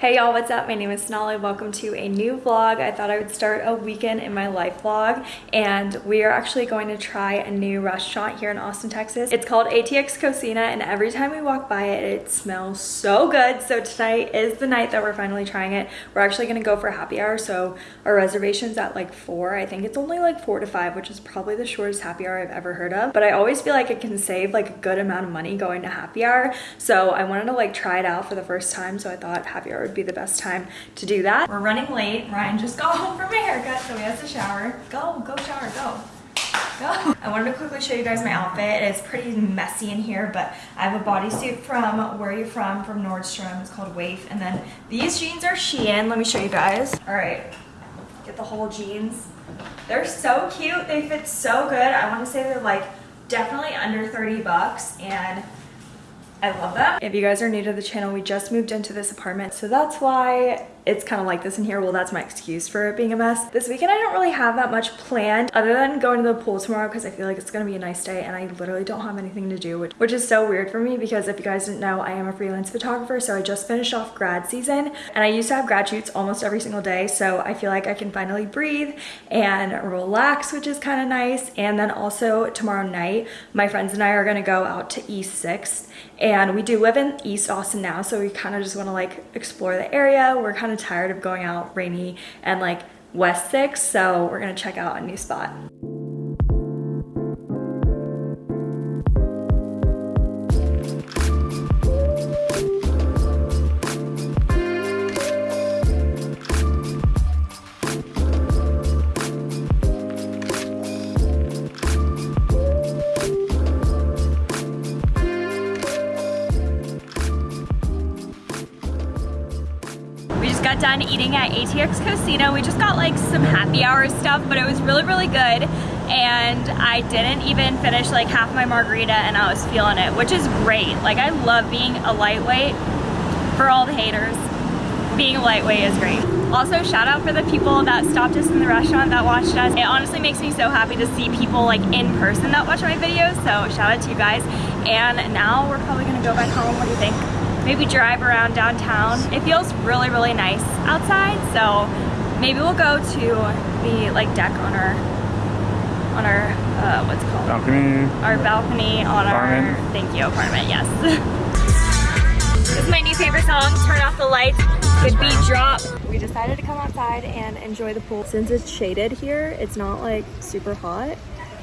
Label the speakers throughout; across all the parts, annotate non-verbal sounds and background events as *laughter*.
Speaker 1: Hey y'all, what's up? My name is Sonali. Welcome to a new vlog. I thought I would start a weekend in my life vlog and we are actually going to try a new restaurant here in Austin, Texas. It's called ATX Cocina and every time we walk by it, it smells so good. So tonight is the night that we're finally trying it. We're actually gonna go for happy hour. So our reservation's at like four. I think it's only like four to five, which is probably the shortest happy hour I've ever heard of. But I always feel like it can save like a good amount of money going to happy hour. So I wanted to like try it out for the first time. So I thought happy hour would be the best time to do that. We're running late. Ryan just got home from a haircut, so he has to shower. Go, go shower, go. Go. I wanted to quickly show you guys my outfit. It's pretty messy in here, but I have a bodysuit from Where Are You From from Nordstrom. It's called WAYF. And then these jeans are Shein. Let me show you guys. All right, get the whole jeans. They're so cute. They fit so good. I want to say they're like definitely under 30 bucks and I love them. If you guys are new to the channel, we just moved into this apartment. So that's why it's kind of like this in here. Well, that's my excuse for it being a mess. This weekend, I don't really have that much planned other than going to the pool tomorrow because I feel like it's going to be a nice day and I literally don't have anything to do, which, which is so weird for me because if you guys didn't know, I am a freelance photographer. So I just finished off grad season and I used to have grad shoots almost every single day. So I feel like I can finally breathe and relax, which is kind of nice. And then also tomorrow night, my friends and I are going to go out to East 6th and we do live in East Austin now. So we kind of just want to like explore the area. We're kind of tired of going out Rainey and like West 6, so we're gonna check out a new spot. Eating at ATX Cocina. We just got like some happy hour stuff, but it was really, really good. And I didn't even finish like half my margarita and I was feeling it, which is great. Like I love being a lightweight for all the haters. Being a lightweight is great. Also, shout out for the people that stopped us in the restaurant that watched us. It honestly makes me so happy to see people like in person that watch my videos. So shout out to you guys. And now we're probably gonna go back home. What do you think? Maybe drive around downtown. It feels really, really nice outside, so maybe we'll go to the like deck on our, on our, uh, what's called?
Speaker 2: Balcony.
Speaker 1: Our balcony on apartment. our, thank you, apartment, yes. *laughs* this is my new favorite song, Turn Off the Lights, Good Beat Drop. We decided to come outside and enjoy the pool. Since it's shaded here, it's not like super hot,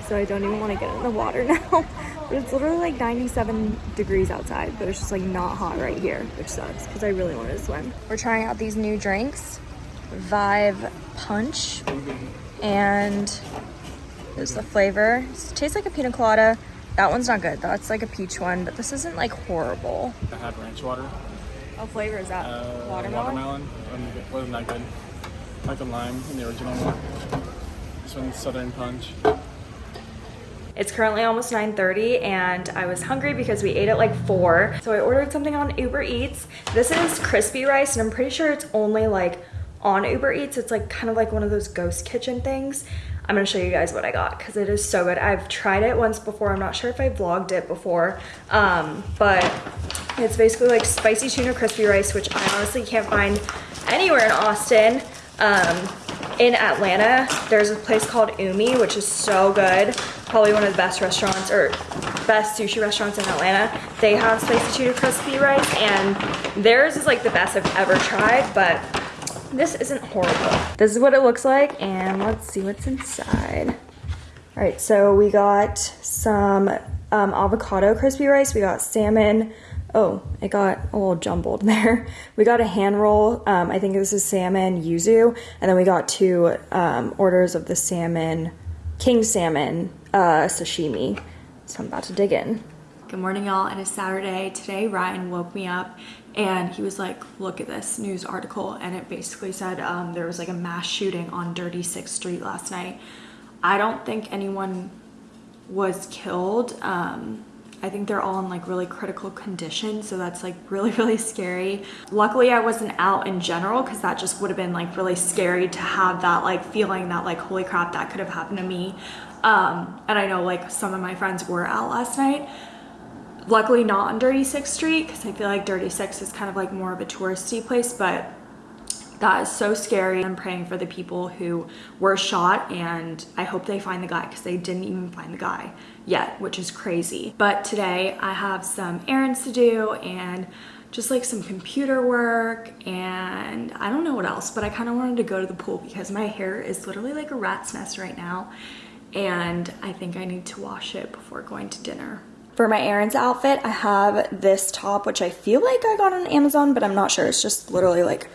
Speaker 1: so I don't even want to get in the water *laughs* now. But it's literally like 97 degrees outside, but it's just like not hot right here, which sucks because I really wanted to swim. We're trying out these new drinks, Vive Punch, and there's the flavor. It tastes like a pina colada. That one's not good. That's like a peach one, but this isn't like horrible.
Speaker 2: I had ranch water.
Speaker 1: What flavor is that?
Speaker 2: Uh,
Speaker 1: watermelon?
Speaker 2: Watermelon. Wasn't that good. Like the lime in the original one. This one's Southern Punch.
Speaker 1: It's currently almost 9.30 and I was hungry because we ate at like 4. So I ordered something on Uber Eats. This is crispy rice and I'm pretty sure it's only like on Uber Eats. It's like kind of like one of those ghost kitchen things. I'm gonna show you guys what I got because it is so good. I've tried it once before. I'm not sure if I vlogged it before, um, but it's basically like spicy tuna crispy rice, which I honestly can't find anywhere in Austin. Um, in Atlanta, there's a place called Umi, which is so good. Probably one of the best restaurants or best sushi restaurants in Atlanta. They have spicy tuna crispy rice and theirs is like the best I've ever tried, but this isn't horrible. This is what it looks like and let's see what's inside. All right, so we got some um, avocado crispy rice. We got salmon, Oh, it got a little jumbled *laughs* there. We got a hand roll. Um, I think this is salmon yuzu. And then we got two um, orders of the salmon, king salmon uh, sashimi. So I'm about to dig in. Good morning, y'all. It is Saturday. Today, Ryan woke me up and he was like, look at this news article. And it basically said um, there was like a mass shooting on Dirty Sixth Street last night. I don't think anyone was killed. Um, I think they're all in like really critical condition. So that's like *laughs* really, really scary. Luckily I wasn't out in general because that just would have been like really scary to have that like feeling that like, holy crap, that could have happened to me. Um, and I know like some of my friends were out last night. luckily not on Dirty Six Street because I feel like Dirty Six is kind of like more of a touristy place, but that is so scary. I'm praying for the people who were shot and I hope they find the guy because they didn't even find the guy yet, which is crazy. But today I have some errands to do and just like some computer work and I don't know what else, but I kind of wanted to go to the pool because my hair is literally like a rat's nest right now and I think I need to wash it before going to dinner. For my errands outfit, I have this top, which I feel like I got on Amazon, but I'm not sure. It's just literally like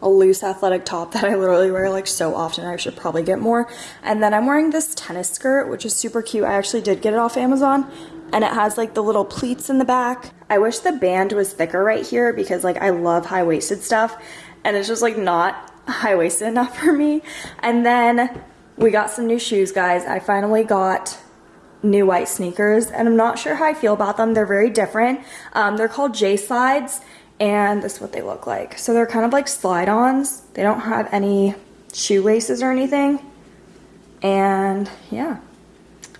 Speaker 1: a loose athletic top that I literally wear like so often. I should probably get more. And then I'm wearing this tennis skirt, which is super cute. I actually did get it off Amazon and it has like the little pleats in the back. I wish the band was thicker right here because like I love high-waisted stuff and it's just like not high-waisted *laughs* enough for me. And then we got some new shoes, guys. I finally got new white sneakers and I'm not sure how I feel about them. They're very different. Um, they're called J Slides and this is what they look like. So they're kind of like slide-ons. They don't have any shoelaces or anything. And yeah,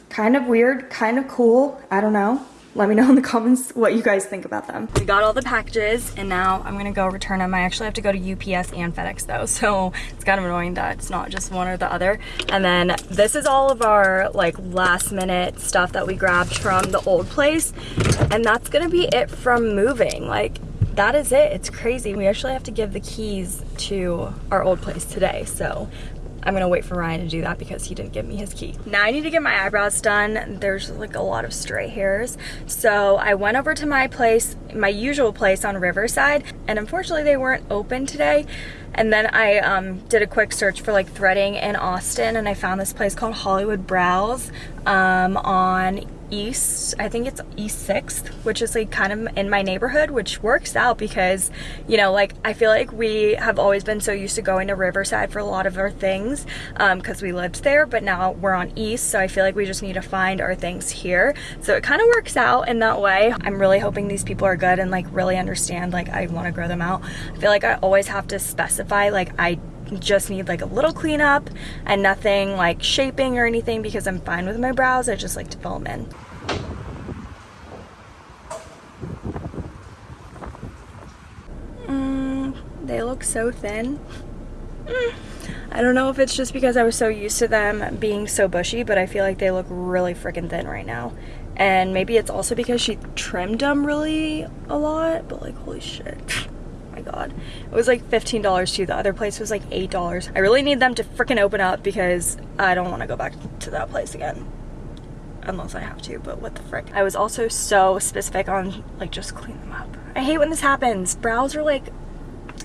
Speaker 1: kind of weird, kind of cool. I don't know. Let me know in the comments what you guys think about them. We got all the packages and now I'm gonna go return them. I actually have to go to UPS and FedEx though, *laughs* so it's kind of annoying that it's not just one or the other. And then this is all of our like last minute stuff that we grabbed from the old place. And that's gonna be it from moving. Like that is it. It's crazy. We actually have to give the keys to our old place today. So I'm gonna wait for Ryan to do that because he didn't give me his key. Now I need to get my eyebrows done. There's like a lot of stray hairs. So I went over to my place, my usual place on Riverside, and unfortunately they weren't open today. And then I um, did a quick search for like threading in Austin and I found this place called Hollywood Brows um, on east i think it's east 6th which is like kind of in my neighborhood which works out because you know like i feel like we have always been so used to going to riverside for a lot of our things because um, we lived there but now we're on east so i feel like we just need to find our things here. So it kind of works out in that way. I'm really hoping these people are good and like really understand like i want to grow them out. I feel like i always have to specify like i just need like a little cleanup and nothing like shaping or anything because I'm fine with my brows. I just like to fill them in. Mm, they look so thin. Mm. I don't know if it's just because I was so used to them being so bushy, but I feel like they look really freaking thin right now. And maybe it's also because she trimmed them really a lot, but like, holy shit *laughs* god. It was like $15 too. The other place was like $8. I really need them to freaking open up because I don't want to go back to that place again. Unless I have to, but what the frick. I was also so specific on like just clean them up. I hate when this happens. Brows are like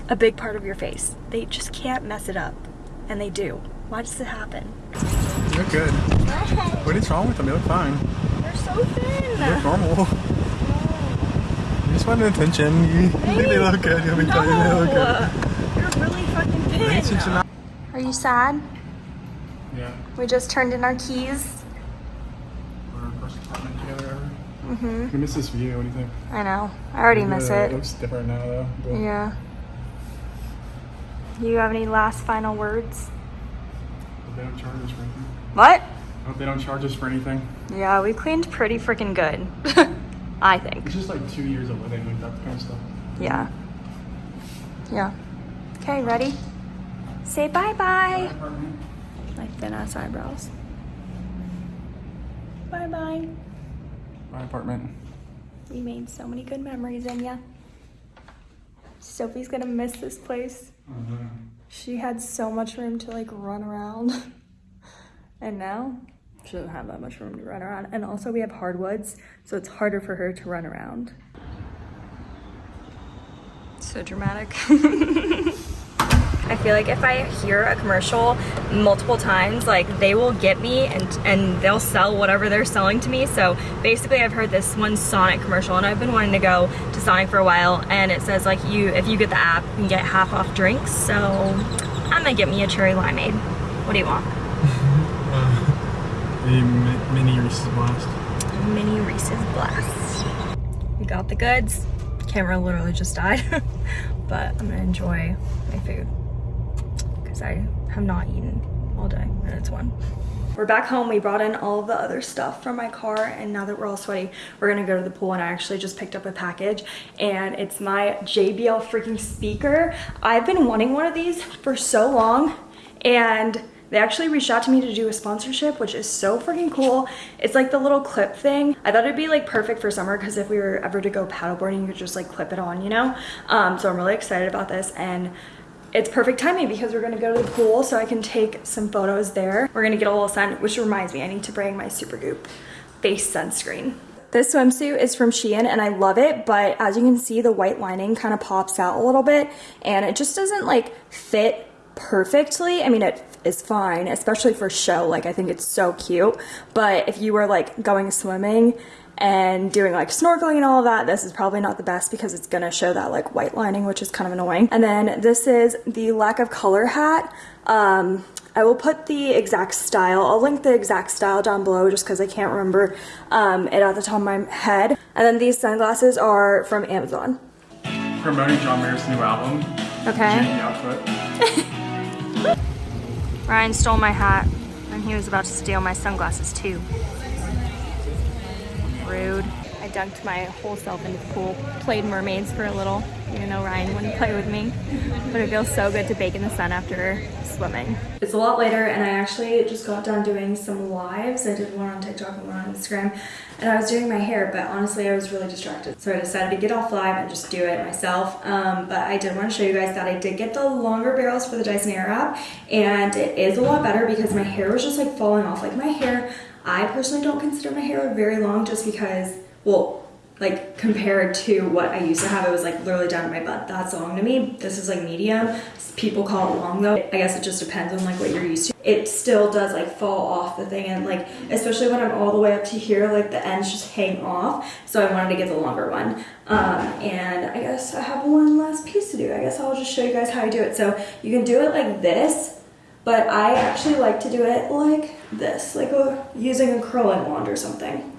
Speaker 1: a big part of your face. They just can't mess it up. And they do. Why does it happen?
Speaker 2: You're good. What is wrong with them? They look fine.
Speaker 1: They're so thin.
Speaker 2: They're normal *laughs* just wanted attention. You think they look good. You'll be
Speaker 1: no. they look good. You're really fucking thin. Are you sad?
Speaker 2: Yeah.
Speaker 1: We just turned in our keys.
Speaker 2: Our first apartment together
Speaker 1: Mm-hmm.
Speaker 2: I miss this view. What do you think?
Speaker 1: I know. I already
Speaker 2: yeah,
Speaker 1: miss it.
Speaker 2: It looks different now, though.
Speaker 1: But yeah. You have any last final words?
Speaker 2: They don't charge us for anything.
Speaker 1: What?
Speaker 2: I hope they don't charge us for anything.
Speaker 1: Yeah, we cleaned pretty freaking good. *laughs* I think.
Speaker 2: It's just like two years of living with that kind of stuff.
Speaker 1: Yeah. Yeah. Okay, ready? Say bye-bye. My thin-ass eyebrows. Bye-bye.
Speaker 2: My apartment.
Speaker 1: We made so many good memories in ya. Sophie's gonna miss this place.
Speaker 2: Uh -huh.
Speaker 1: She had so much room to like run around. *laughs* and now she doesn't have that much room to run around. And also we have hardwoods, so it's harder for her to run around. So dramatic. *laughs* I feel like if I hear a commercial multiple times, like they will get me and, and they'll sell whatever they're selling to me. So basically I've heard this one Sonic commercial and I've been wanting to go to Sonic for a while and it says like you, if you get the app, you can get half off drinks. So I'm gonna get me a cherry limeade. What do you want?
Speaker 2: Mini Reese's Blast.
Speaker 1: Mini Reese's Blast. We got the goods. Camera literally just died. *laughs* but I'm gonna enjoy my food. Because I have not eaten all day and it's one. We're back home. We brought in all the other stuff from my car and now that we're all sweaty, we're gonna go to the pool and I actually just picked up a package and it's my JBL freaking speaker. I've been wanting one of these for so long and they actually reached out to me to do a sponsorship, which is so freaking cool. It's like the little clip thing. I thought it'd be like perfect for summer because if we were ever to go paddleboarding, you could just like clip it on, you know? Um, so I'm really excited about this and it's perfect timing because we're gonna go to the pool so I can take some photos there. We're gonna get a little sun, which reminds me, I need to bring my Supergoop face sunscreen. This swimsuit is from Shein and I love it, but as you can see, the white lining kind of pops out a little bit and it just doesn't like fit perfectly. I mean, it is fine, especially for show. Like, I think it's so cute. But if you were like going swimming and doing like snorkeling and all of that, this is probably not the best because it's gonna show that like white lining, which is kind of annoying. And then this is the lack of color hat. Um, I will put the exact style. I'll link the exact style down below just because I can't remember um, it at the top of my head. And then these sunglasses are from Amazon.
Speaker 2: Promoting John Mayer's new album.
Speaker 1: Okay. *laughs* *laughs* Ryan stole my hat and he was about to steal my sunglasses too. Rude. Dunked my whole self into the pool, played mermaids for a little, even though Ryan wouldn't play with me. But it feels so good to bake in the sun after swimming. It's a lot later and I actually just got done doing some lives. I did one on TikTok and one on Instagram and I was doing my hair, but honestly I was really distracted. So I decided to get off live and just do it myself. Um, but I did want to show you guys that I did get the longer barrels for the Dyson Airwrap and it is a lot better because my hair was just like falling off. Like my hair, I personally don't consider my hair very long just because well, like compared to what I used to have, it was like literally down to my butt. That's long to me. This is like medium. People call it long though. I guess it just depends on like what you're used to. It still does like fall off the thing and like, especially when I'm all the way up to here, like the ends just hang off. So I wanted to get the longer one. Um, and I guess I have one last piece to do. I guess I'll just show you guys how I do it. So you can do it like this, but I actually like to do it like this, like a, using a curling wand or something.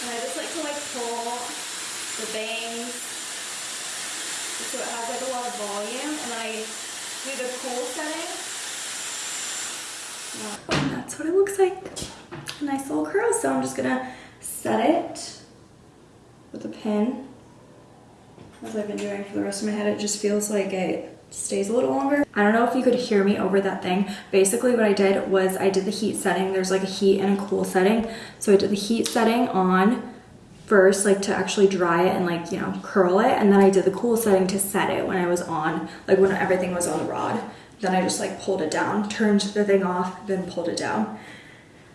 Speaker 1: And I just like to like pull the bangs so it has like a lot of volume and then I do the cool setting. And what it looks like. A nice little curl. So I'm just gonna set it with a pin as I've been doing for the rest of my head. It just feels like it stays a little longer. I don't know if you could hear me over that thing. Basically what I did was I did the heat setting. There's like a heat and a cool setting. So I did the heat setting on first like to actually dry it and like you know curl it and then I did the cool setting to set it when I was on like when everything was on the rod then I just like pulled it down turned the thing off then pulled it down.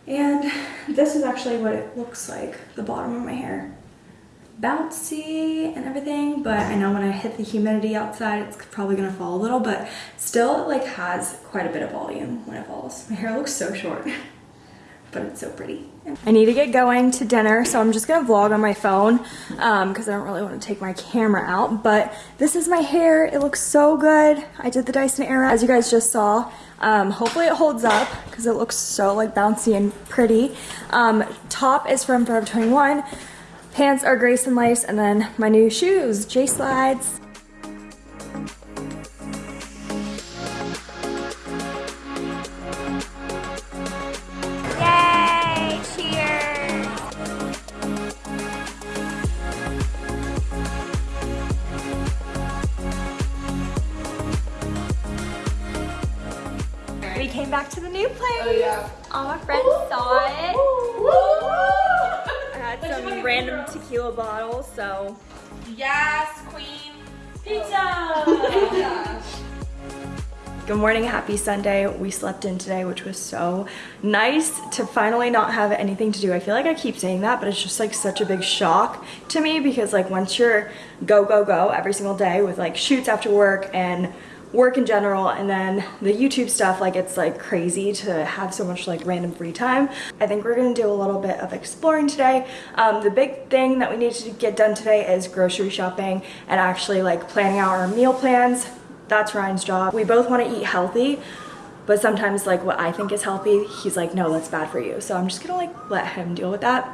Speaker 1: And this is actually what it looks like the bottom of my hair. Bouncy and everything but I know when I hit the humidity outside it's probably gonna fall a little but still it like has quite a bit of volume when it falls. My hair looks so short *laughs* but it's so pretty. I need to get going to dinner, so I'm just gonna vlog on my phone because um, I don't really want to take my camera out. But this is my hair. It looks so good. I did the Dyson Airwrap, as you guys just saw. Um, hopefully it holds up because it looks so like bouncy and pretty. Um, top is from Forever 21. Pants are Grace and Lace, and then my new shoes, J Slides. So.
Speaker 3: Yes, queen.
Speaker 1: Pizza! *laughs* Good morning, happy Sunday. We slept in today, which was so nice to finally not have anything to do. I feel like I keep saying that, but it's just like such a big shock to me because like once you're go, go, go every single day with like shoots after work and work in general and then the YouTube stuff like it's like crazy to have so much like random free time. I think we're gonna do a little bit of exploring today. Um, the big thing that we need to get done today is grocery shopping and actually like planning out our meal plans. That's Ryan's job. We both want to eat healthy but sometimes like what I think is healthy he's like no that's bad for you so I'm just gonna like let him deal with that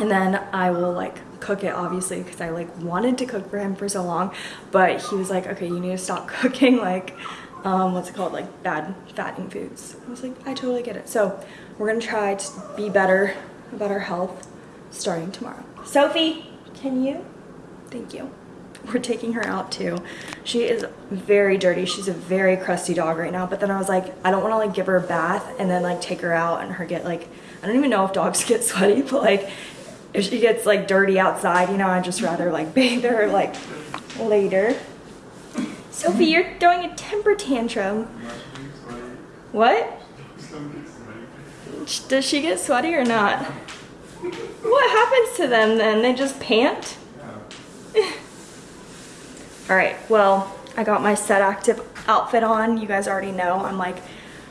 Speaker 1: and then I will like cook it obviously because I like wanted to cook for him for so long, but he was like, okay, you need to stop *laughs* cooking like, um, what's it called? Like bad fattening foods. I was like, I totally get it. So we're gonna try to be better about our health starting tomorrow. Sophie, can you? Thank you. We're taking her out too. She is very dirty. She's a very crusty dog right now. But then I was like, I don't want to like give her a bath and then like take her out and her get like, I don't even know if dogs *laughs* get sweaty, but like if she gets like dirty outside, you know, I'd just rather like bathe her like later. Sophie, you're throwing a temper tantrum. What? Does she get sweaty or not? What happens to them then? They just pant? *laughs* All right, well, I got my Set Active outfit on. You guys already know I'm like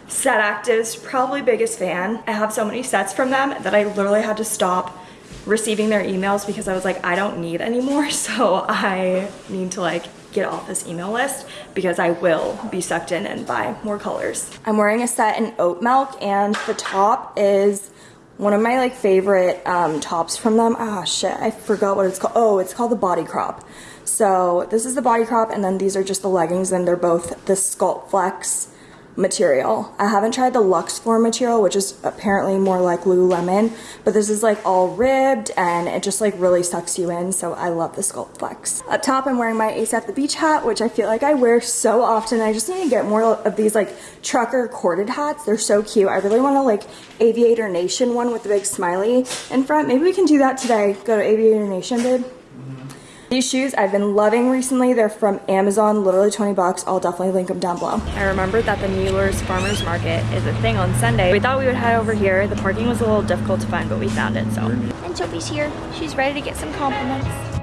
Speaker 1: Set Active's probably biggest fan. I have so many sets from them that I literally had to stop receiving their emails because I was like, I don't need anymore. *laughs* So I need to like get off this email list because I will be sucked in and buy more colors. I'm wearing a set in oat milk and the top is one of my like favorite um, tops from them. Ah, shit, I forgot what it's called. Oh, it's called the Body Crop. So this is the Body Crop and then these are just the leggings and they're both the Sculpt Flex material. I haven't tried the Luxe Form material, which is apparently more like Lululemon, but this is like all ribbed and it just like really sucks you in. So I love the Sculpt Flex. Up top, I'm wearing my Ace at the Beach hat, which I feel like I wear so often. I just need to get more of these like trucker corded hats. They're so cute. I really want to like Aviator Nation one with the big smiley in front. Maybe we can do that today. Go to Aviator Nation, babe. These shoes I've been loving recently. They're from Amazon, literally 20 bucks. I'll definitely link them down below. I remembered that the Mueller's Farmer's Market is a thing on Sunday. We thought we would head over here. The parking was a little difficult to find, but we found it, so. And Sophie's here. She's ready to get some compliments.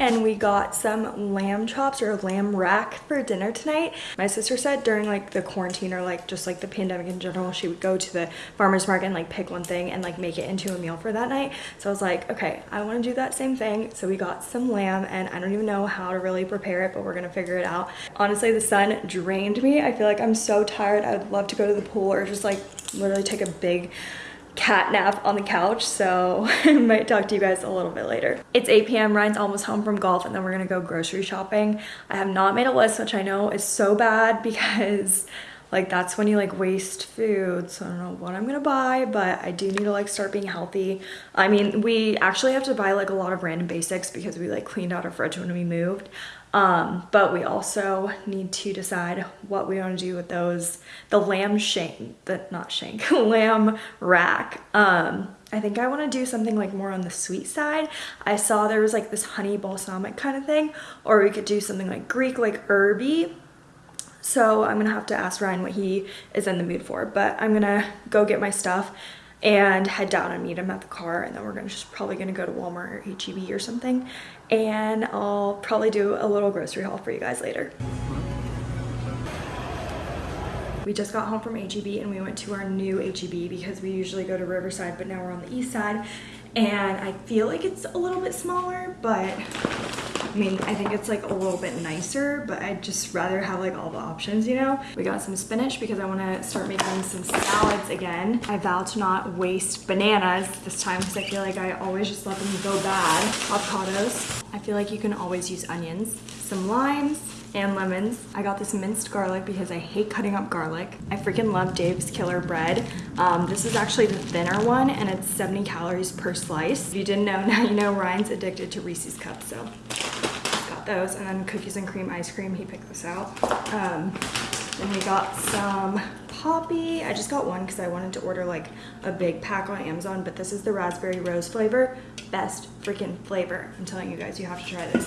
Speaker 1: And we got some lamb chops or lamb rack for dinner tonight. My sister said during like the quarantine or like just like the pandemic in general, she would go to the farmer's market and like pick one thing and like make it into a meal for that night. So I was like, okay, I want to do that same thing. So we got some lamb and I don't even know how to really prepare it, but we're gonna figure it out. Honestly, the sun drained me. I feel like I'm so tired. I would love to go to the pool or just like literally take a big cat nap on the couch so *laughs* I might talk to you guys a little bit later. It's 8 p.m. Ryan's almost home from golf and then we're gonna go grocery shopping. I have not made a list which I know is so bad *laughs* because like that's when you like waste food so I don't know what I'm gonna buy but I do need to like start being healthy. I mean we actually have to buy like a lot of random basics because we like cleaned out our fridge when we moved um, but we also need to decide what we want to do with those, the lamb shank, the not shank, *laughs* lamb rack. Um, I think I want to do something like more on the sweet side. I saw there was like this honey balsamic kind of thing, or we could do something like Greek, like herby. So I'm gonna have to ask Ryan what he is in the mood for, but I'm gonna go get my stuff and head down and meet him at the car and then we're gonna just probably gonna go to Walmart or HEB or something and I'll probably do a little grocery haul for you guys later. We just got home from HEB and we went to our new HEB because we usually go to Riverside but now we're on the east side and I feel like it's a little bit smaller but I mean, I think it's like a little bit nicer, but I'd just rather have like all the options, you know? We got some spinach because I wanna start making some salads again. I vow to not waste bananas this time because I feel like I always just let them go bad. Avocados. I feel like you can always use onions. Some limes and lemons. I got this minced garlic because I hate cutting up garlic. I freaking love Dave's Killer Bread. Um, this is actually the thinner one and it's 70 calories per slice. If you didn't know, *laughs* now you know Ryan's addicted to Reese's Cups, so got those. And then cookies and cream ice cream, he picked this out. Um, Then we got some Poppi. I just got one because I wanted to order like a big pack on Amazon, but this is the raspberry rose flavor. Best freaking flavor. I'm telling you guys, you have to try this.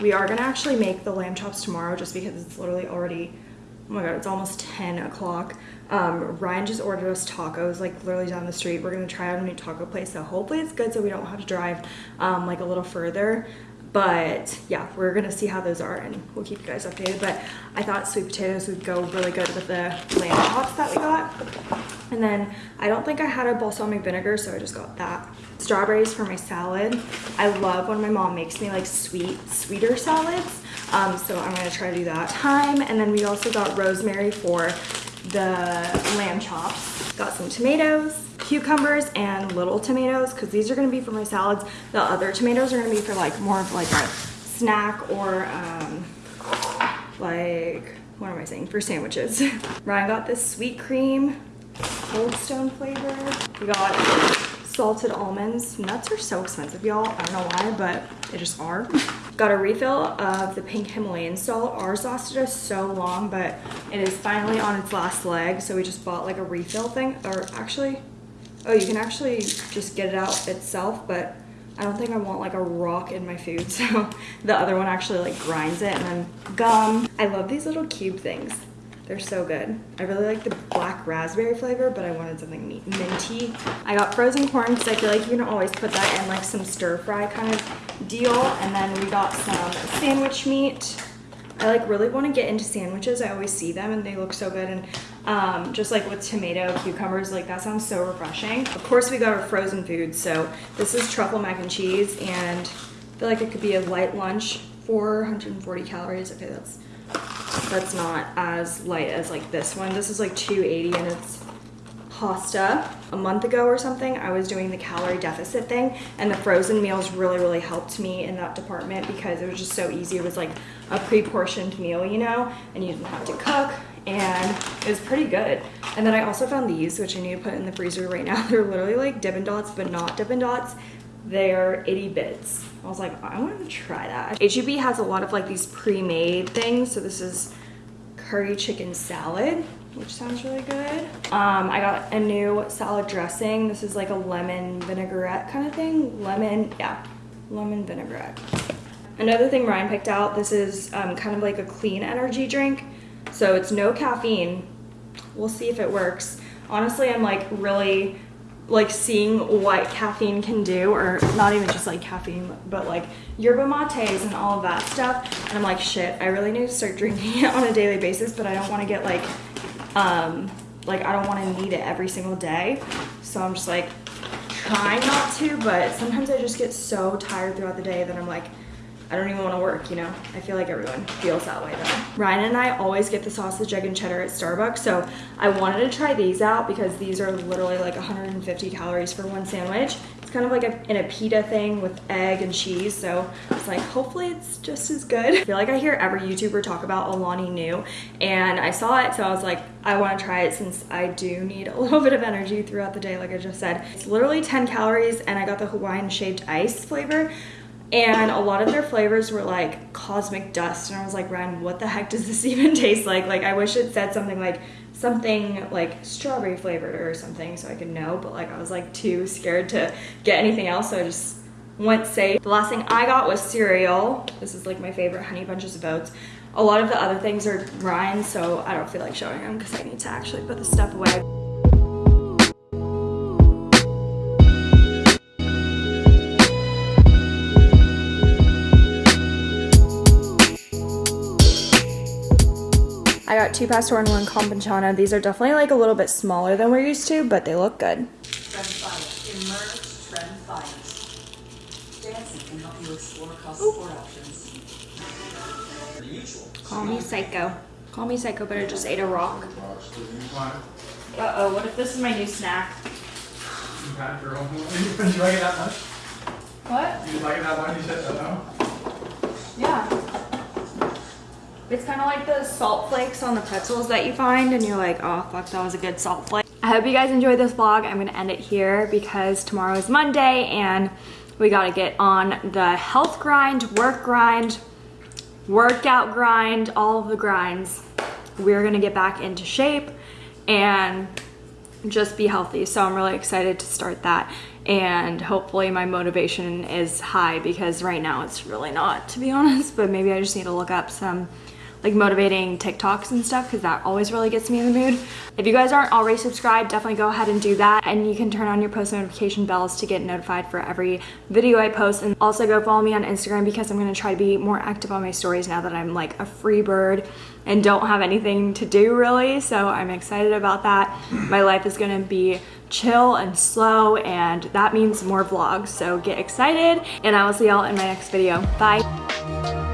Speaker 1: We are gonna actually make the lamb chops tomorrow just because it's literally already, oh my god, it's almost 10 o'clock. Um, Ryan just ordered us tacos like literally down the street. We're gonna try out a new taco place, so hopefully it's good so we don't have to drive um, like a little further. But yeah, we're gonna see how those are and we'll keep you guys updated. But I thought sweet potatoes would go really good with the lamb chops that we got. And then I don't think I had a balsamic vinegar, so I just got that. Strawberries for my salad. I love when my mom makes me like sweet, sweeter salads. Um, so I'm gonna try to do that. Thyme, and then we also got rosemary for the lamb chops. Got some tomatoes, cucumbers, and little tomatoes because these are gonna be for my salads. The other tomatoes are gonna be for like more of like a snack or um, like, what am I saying, for sandwiches. *laughs* Ryan got this sweet cream, Cold Stone flavor. We got salted almonds. Nuts are so expensive, y'all. I don't know why, but they just are. *laughs* Got a refill of the pink Himalayan salt. Ours lasted us so long, but it is finally on its last leg. So we just bought like a refill thing, or actually, oh, you can actually just get it out itself, but I don't think I want like a rock in my food. *laughs* So the other one actually like grinds it and then gum. I love these little cube things. They're so good. I really like the black raspberry flavor, but I wanted something minty. I got frozen corn because I feel like you can always put that in like some stir fry kind of deal. And then we got some sandwich meat. I like really want to get into sandwiches. I always see them and they look so good. And um, just like with tomato, cucumbers, like that sounds so refreshing. Of course we got our frozen food. So this is truffle mac and cheese and I feel like it could be a light lunch, 440 calories. Okay, that's that's not as light as like this one. This is like 280 and it's pasta. A month ago or something, I was doing the calorie deficit thing and the frozen meals really, really helped me in that department because it was just so easy. It was like a pre-portioned meal, you know, and you didn't have to cook and it was pretty good. And then I also found these, which I need to put in the freezer right now. *laughs* They're literally like Dippin' Dots, but not Dippin' Dots. They're itty bits. I was like, I want to try that. HEB has a lot of like these pre-made things. So this is curry chicken salad, which sounds really good. Um, I got a new salad dressing. This is like a lemon vinaigrette kind of thing. Lemon, yeah, lemon vinaigrette. Another thing Ryan picked out, this is um, kind of like a clean energy drink. So it's no caffeine. We'll see if it works. Honestly, I'm like really like seeing what caffeine can do or not even just like caffeine but like yerba mates and all of that stuff. And i'm like shit i really need to start drinking it *laughs* on a daily basis but i don't want to get like um like i don't want to need it every single day. So i'm just like trying not to but sometimes i just get so tired throughout the day that i'm like I don't even want to work, you know? I feel like everyone feels that way though. Ryan and I always get the sausage, egg, and cheddar at Starbucks, so I wanted to try these out because these are literally like 150 calories for one sandwich. It's kind of like a, in a pita thing with egg and cheese, so it's like, hopefully it's just as good. I feel like I hear every YouTuber talk about Alani Nu, and I saw it, so I was like, I want to try it since I do need a *laughs* little bit of energy throughout the day, like I just said. It's literally 10 calories, and I got the Hawaiian shaved ice flavor, and a lot of their flavors were like cosmic dust. And i was like ryan what the heck does this *laughs* even taste like? Like i wish it said something like something like strawberry flavored or something so i could know. But like i was like too scared to get anything else. So i just went safe. The last thing i got was cereal. This is like my favorite honey bunches of oats. A lot of the other things are Ryan, so I don't feel like showing them because I need to actually put the stuff away. I got two Pastor and one Campechano. These are definitely like a little bit smaller than we're used to, but they look good.
Speaker 4: Trend Finance. Immerse Trend Finance. Dancing can help you explore cross sport options.
Speaker 1: Call me psycho. Call me psycho, but I just ate a rock. Uh-oh, what if this is my new snack?
Speaker 2: You had your own. Did *laughs* you like it that much?
Speaker 1: What?
Speaker 2: Did you like it that much? You said no.
Speaker 1: Yeah. It's kind of like the salt flakes on the pretzels that you find and you're like, oh fuck, that was a good salt flake. I hope you guys enjoyed this vlog. I'm gonna end it here because tomorrow is Monday and we gotta get on the health grind, work grind, workout grind, all of the grinds. we're gonna get back into shape and just be healthy. So I'm really excited to start that. And hopefully my motivation is high because right now it's really not, to be honest. But maybe I just need to look up some like motivating TikToks and stuff because that always really gets me in the mood. If you guys aren't already subscribed, definitely go ahead and do that. And you can turn on your post notification bells to get notified for every video I post. And also go follow me on Instagram because I'm gonna try to be more active on my stories now that I'm like a free bird and don't have anything to do really. So I'm excited about that. My life is gonna be chill and slow and that means more vlogs. So get excited and I will see y'all in my next video. Bye.